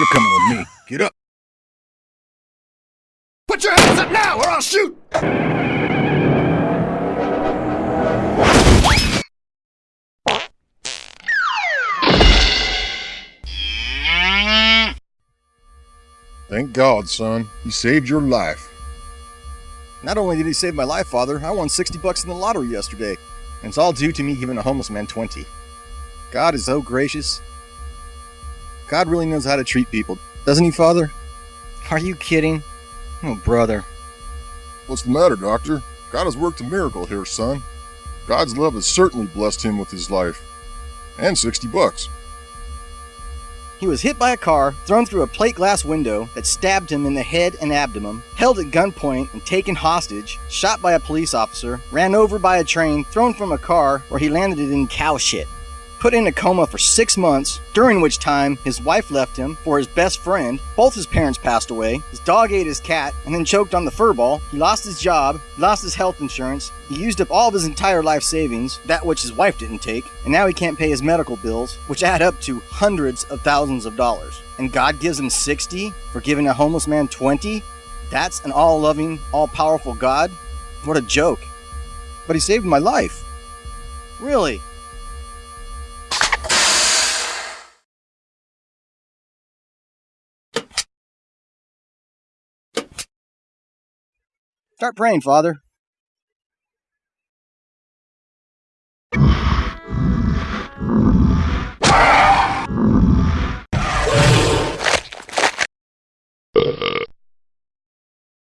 You're coming with me. Get up. Put your hands up now or I'll shoot! Thank God, son. He saved your life. Not only did he save my life, Father, I won 60 bucks in the lottery yesterday. And it's all due to me giving a homeless man 20. God is so gracious. God really knows how to treat people, doesn't he, Father? Are you kidding? Oh, brother. What's the matter, Doctor? God has worked a miracle here, son. God's love has certainly blessed him with his life. And 60 bucks. He was hit by a car, thrown through a plate glass window that stabbed him in the head and abdomen, held at gunpoint and taken hostage, shot by a police officer, ran over by a train, thrown from a car where he landed in cow shit put in a coma for six months, during which time his wife left him for his best friend. Both his parents passed away. His dog ate his cat and then choked on the fur ball. He lost his job, lost his health insurance. He used up all of his entire life savings, that which his wife didn't take, and now he can't pay his medical bills, which add up to hundreds of thousands of dollars. And God gives him 60 for giving a homeless man 20? That's an all loving, all powerful God? What a joke. But he saved my life. Really? Start praying, Father.